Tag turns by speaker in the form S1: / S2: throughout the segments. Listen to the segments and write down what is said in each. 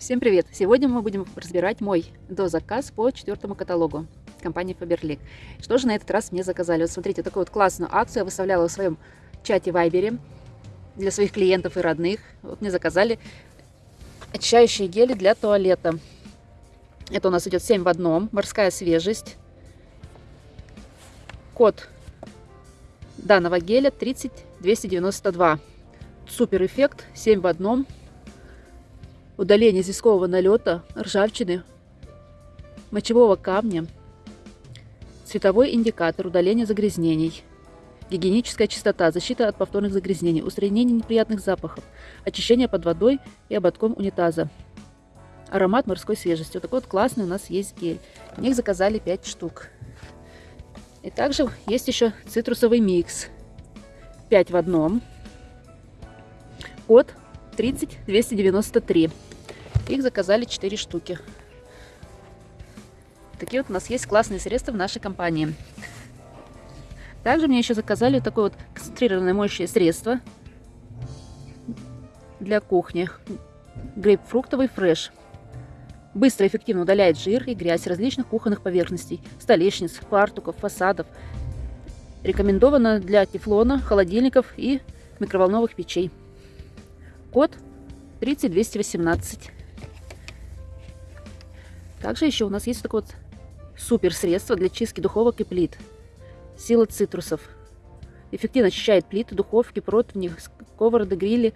S1: Всем привет! Сегодня мы будем разбирать мой дозаказ по четвертому каталогу компании Faberlic. Что же на этот раз мне заказали? Вот смотрите, такую вот классную акцию я выставляла в своем чате Вайбере для своих клиентов и родных. Вот мне заказали очищающие гели для туалета. Это у нас идет 7 в одном, морская свежесть. Код данного геля 30292. Супер эффект, 7 в одном удаление известкового налета, ржавчины, мочевого камня, цветовой индикатор, удаление загрязнений, гигиеническая чистота, защита от повторных загрязнений, устранение неприятных запахов, очищение под водой и ободком унитаза, аромат морской свежести. Вот такой вот классный у нас есть гель. В них заказали 5 штук. И также есть еще цитрусовый микс. 5 в одном. Код 30293. Их заказали 4 штуки. Такие вот у нас есть классные средства в нашей компании. Также мне еще заказали такое вот концентрированное моющее средство для кухни. Грейпфруктовый фреш. Быстро и эффективно удаляет жир и грязь различных кухонных поверхностей, столешниц, фартуков, фасадов. Рекомендовано для тефлона, холодильников и микроволновых печей. Код 30218. Также еще у нас есть такое вот супер средство для чистки духовок и плит. Сила цитрусов. Эффективно очищает плиты, духовки, противни, сковороды, грили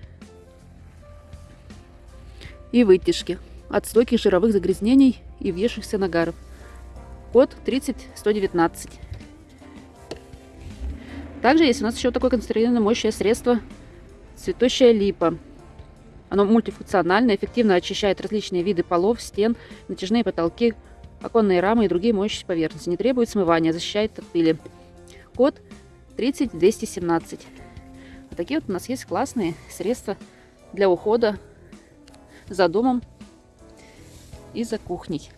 S1: и вытяжки от стойких жировых загрязнений и въевшихся нагаров. Код 30119. Также есть у нас еще такое концентрированное моющее средство цветущая липа. Оно мультифункционально, эффективно очищает различные виды полов, стен, натяжные потолки, оконные рамы и другие моющие поверхности. Не требует смывания, защищает от пыли. Код 30217. Вот такие вот у нас есть классные средства для ухода за домом и за кухней.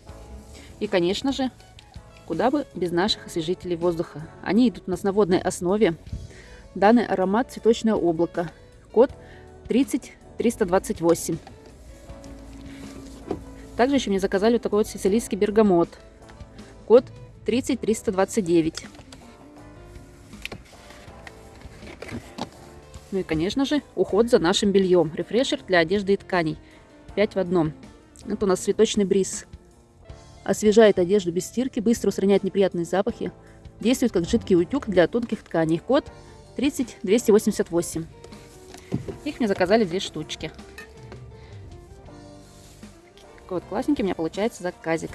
S1: И, конечно же, куда бы без наших освежителей воздуха. Они идут у нас на водной основе. Данный аромат цветочное облако. Код 30 328. Также еще мне заказали вот такой вот сицилийский бергамот. Код 30329. Ну и, конечно же, уход за нашим бельем. Рефрешер для одежды и тканей. 5 в одном. Это у нас цветочный бриз. Освежает одежду без стирки, быстро устраняет неприятные запахи. Действует как жидкий утюг для тонких тканей. Код 30288. Их мне заказали две штучки. Такой вот классненький у меня получается заказик.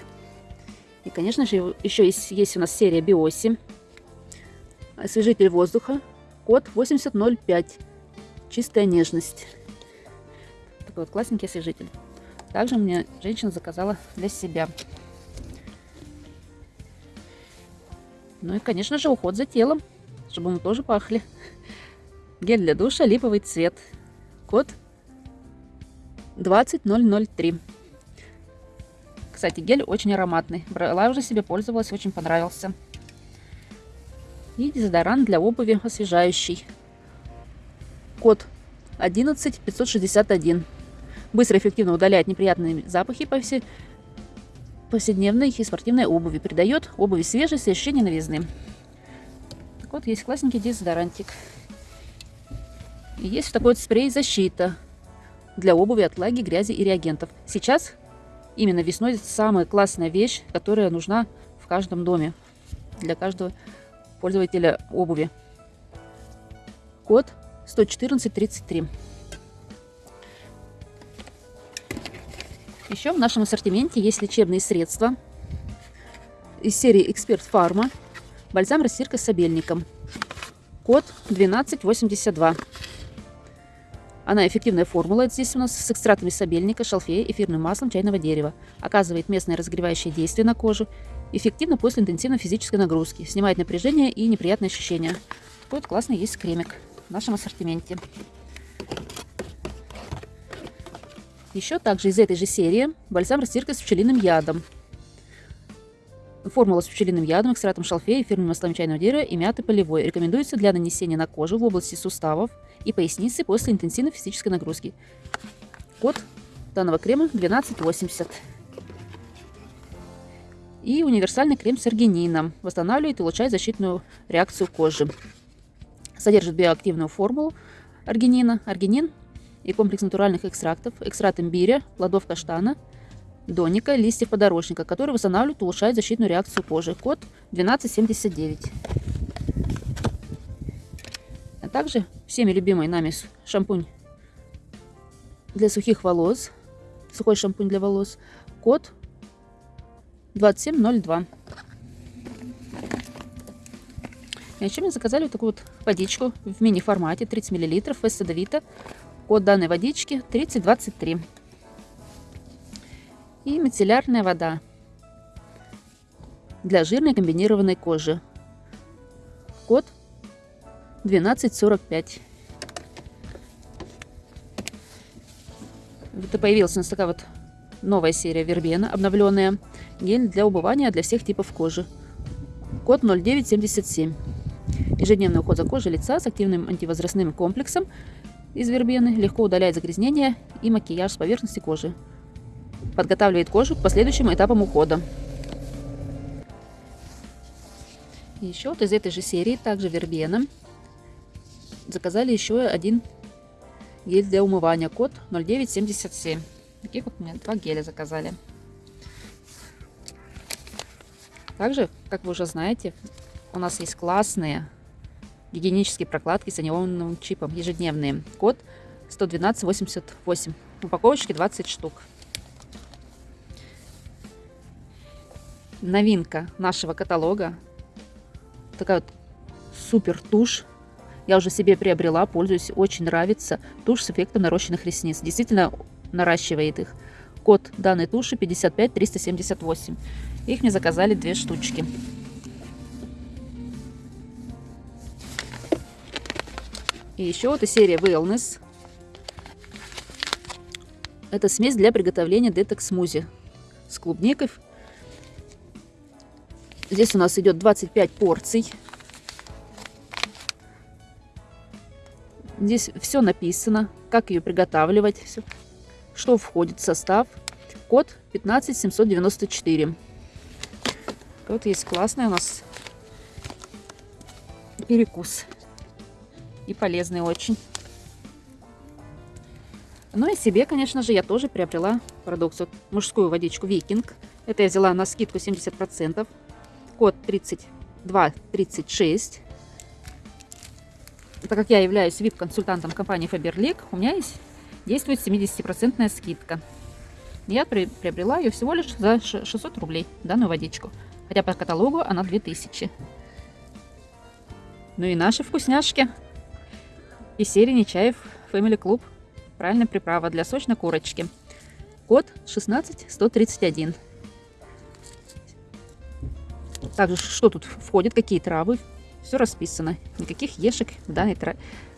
S1: И, конечно же, еще есть, есть у нас серия Биоси. Освежитель воздуха. Код 8005. Чистая нежность. Такой вот классненький освежитель. Также мне женщина заказала для себя. Ну и, конечно же, уход за телом, чтобы мы тоже пахли. Гель для душа, липовый цвет. Код 20003. Кстати, гель очень ароматный. Брала уже себе, пользовалась, очень понравился. И дезодорант для обуви освежающий. Код 11561. Быстро и эффективно удаляет неприятные запахи по всей повседневной и спортивной обуви. Придает обуви свежесть и ощущение новизны. Вот, есть классненький дезодорантик. Есть такой вот спрей защита для обуви от влаги, грязи и реагентов. Сейчас, именно весной, самая классная вещь, которая нужна в каждом доме для каждого пользователя обуви. Код 11433. Еще в нашем ассортименте есть лечебные средства из серии Эксперт Фарма. Бальзам растирка с обельником. Код 1282. Она эффективная формула. Здесь у нас с экстратами сабельника, шалфея, эфирным маслом чайного дерева. Оказывает местное разогревающее действие на кожу. Эффективно после интенсивной физической нагрузки. Снимает напряжение и неприятные ощущения. Вот классный есть кремик в нашем ассортименте. Еще также из этой же серии бальзам растирка с пчелиным ядом. Формула с пчелиным ядом, экстратом шалфея, эфирным маслом чайного дерева и мяты полевой. Рекомендуется для нанесения на кожу в области суставов и поясницы после интенсивной физической нагрузки. Код данного крема 12,80. И универсальный крем с аргинином. Восстанавливает и улучшает защитную реакцию кожи. Содержит биоактивную формулу аргинина. Аргинин и комплекс натуральных экстрактов. Экстракт имбиря, плодов каштана, доника, листьев подорожника, который восстанавливает и улучшает защитную реакцию кожи. Код 1279. А также всеми любимый нами шампунь для сухих волос. Сухой шампунь для волос. Код 2702. И еще мне заказали вот такую вот водичку в мини-формате 30 мл в Садовита. Код данной водички 3023. И мицеллярная вода для жирной комбинированной кожи. Код 1245. Это появилась у нас такая вот новая серия Вербена, обновленная. Гель для убывания для всех типов кожи. Код 0977. Ежедневный уход за кожей лица с активным антивозрастным комплексом из вербены легко удаляет загрязнения и макияж с поверхности кожи. Подготавливает кожу к последующим этапам ухода. Еще вот из этой же серии, также вербена, заказали еще один гель для умывания. Код 0977. Таких вот мне два геля заказали. Также, как вы уже знаете, у нас есть классные гигиенические прокладки с анионным чипом ежедневные. Код 11288. В упаковочке 20 штук. Новинка нашего каталога. Такая вот супер тушь. Я уже себе приобрела, пользуюсь, очень нравится. Тушь с эффектом нарощенных ресниц. Действительно наращивает их. Код данной туши 55378. Их мне заказали две штучки. И еще вот из серии Wellness. Это смесь для приготовления детокс-смузи с клубникой. Здесь у нас идет 25 порций. Здесь все написано, как ее приготавливать, что входит в состав. Код 15794. Вот есть классный у нас перекус и полезный очень. Ну и себе, конечно же, я тоже приобрела продукцию. Мужскую водичку Викинг. Это я взяла на скидку 70%. Код 3236. Так как я являюсь VIP-консультантом компании Faberlic, у меня есть действует 70% скидка. Я приобрела ее всего лишь за 600 рублей, данную водичку. Хотя по каталогу она 2000. Ну и наши вкусняшки из серии Нечаев Family Club. Правильная приправа для сочной курочки. Код 16131. Также, что тут входит, какие травы. Все расписано. Никаких ешек в данной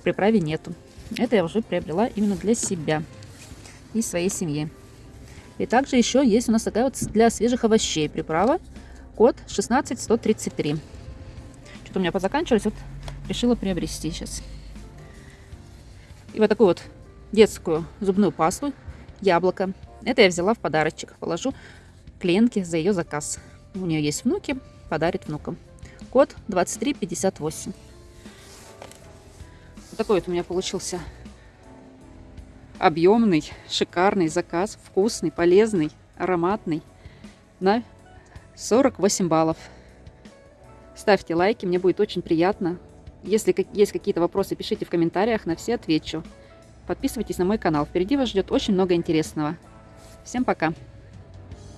S1: приправе нету. Это я уже приобрела именно для себя и своей семьи. И также еще есть у нас такая вот для свежих овощей приправа. Код 16133. Что-то у меня позаканчивалось, вот решила приобрести сейчас. И вот такую вот детскую зубную пасту яблоко. Это я взяла в подарочек. Положу клиентке за ее заказ. У нее есть внуки, подарит внукам. Код 2358. Вот такой вот у меня получился объемный, шикарный заказ. Вкусный, полезный, ароматный. На 48 баллов. Ставьте лайки, мне будет очень приятно. Если есть какие-то вопросы, пишите в комментариях, на все отвечу. Подписывайтесь на мой канал, впереди вас ждет очень много интересного. Всем пока!